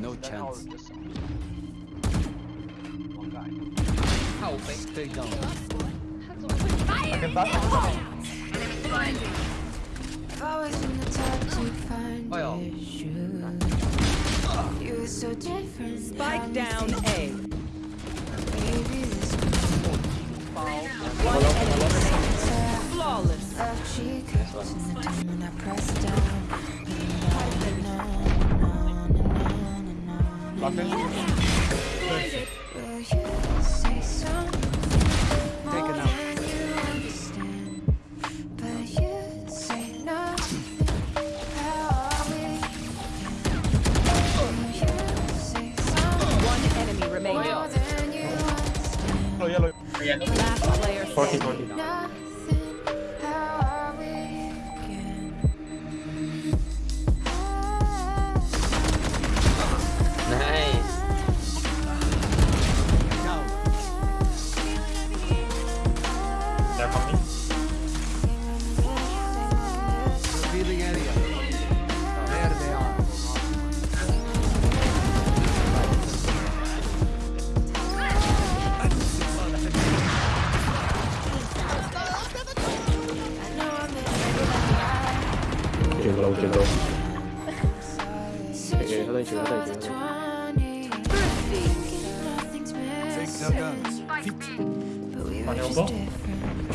No chance. Stay down. I can back If I was in the top to find oh, your shoes, you were so different. Spike down A. Maybe this One enemy. Flawless. I pressed down. One enemy. Yellow, oh, yellow. Last player. 40, They're coming. Revealing area. There they are. 오케이 뭐라 오케이 뭐라 오케이 하단이 지금 하단이 지금 하단이 많이 온거?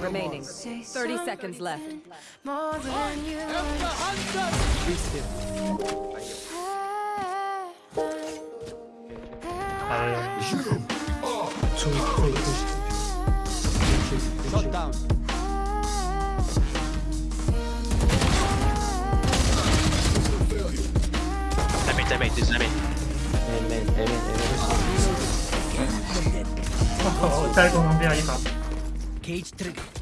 remaining. 30 seconds left. More than you Shut down. me, just let me. Amen, amen, amen. Oh, 最後の部屋今。Cage trigger.